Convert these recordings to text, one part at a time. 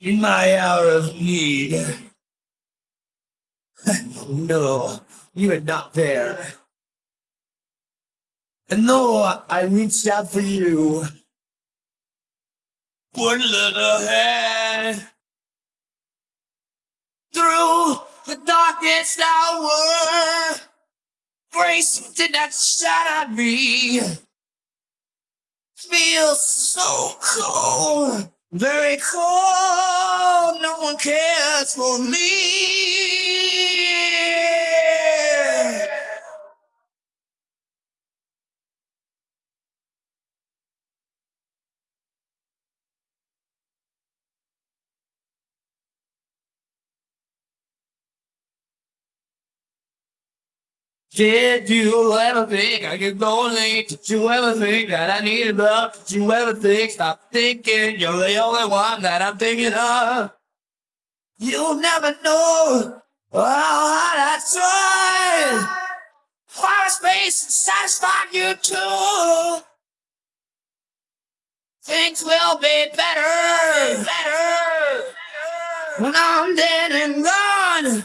in my hour of need. no, you are not there. And though I reached out for you, one look ahead through the darkest hour, grace did not shine on me. Feels so cold, very cold. One cares for me. Did you ever think I could late? Did you ever think that I needed love? Did you ever think, stop thinking you're the only one that I'm thinking of? You'll never know how hard I tried. Fire space satisfy you too. Things will be better, better, when I'm dead and gone.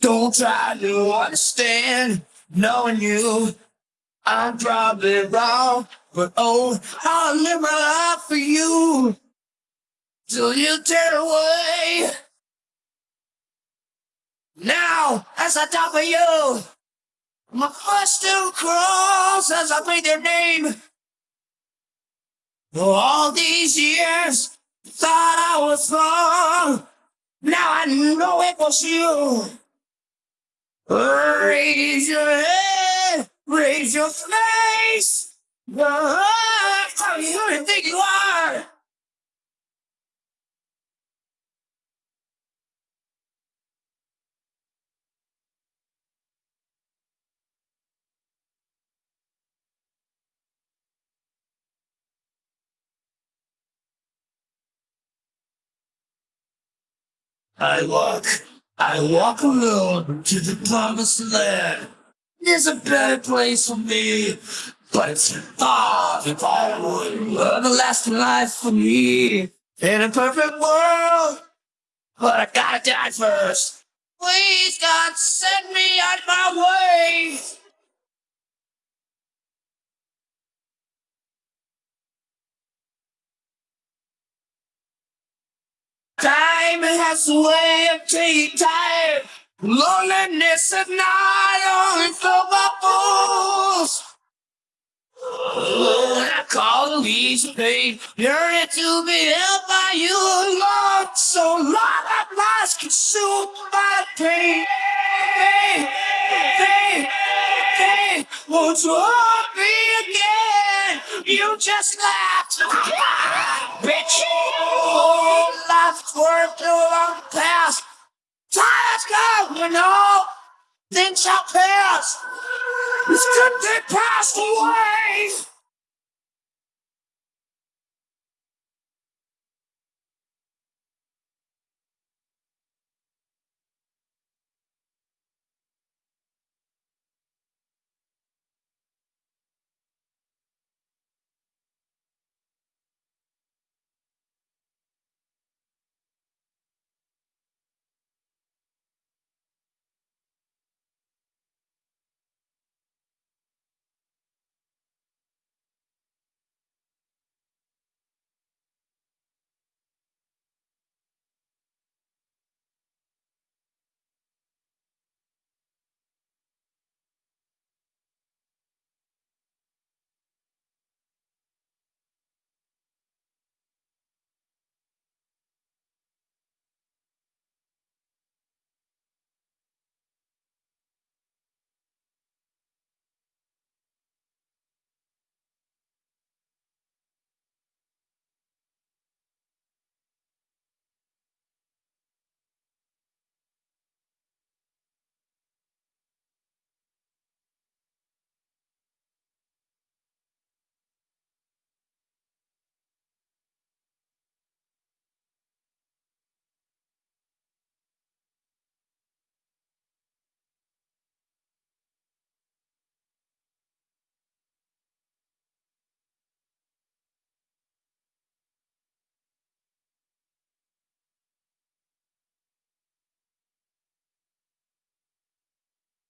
Don't try to understand, knowing you. I'm probably wrong, but oh, I'll live my life for you till you turn away. Now, as I talk for you, my foot still crawls as I breathe your name. All these years, thought I was wrong. Now I know it was you. Raise your head, raise your face. How who do you think you are? I walk, I walk alone to the promised land. There's a better place for me, but it's far from everlasting life for me. In a perfect world, but I gotta die first. Please, God, send me on my way. Has a way of taking time. Loneliness at night only for fools. I call the leaves pain, yearning to be held by you, Lord. So long I'm lost, consumed by pain. Pain, pain, pain. Won't you hold me again? You just laughed. Bitch. Oh, life's too long past. Time's gone, you know. Things shall pass. This could be passed away.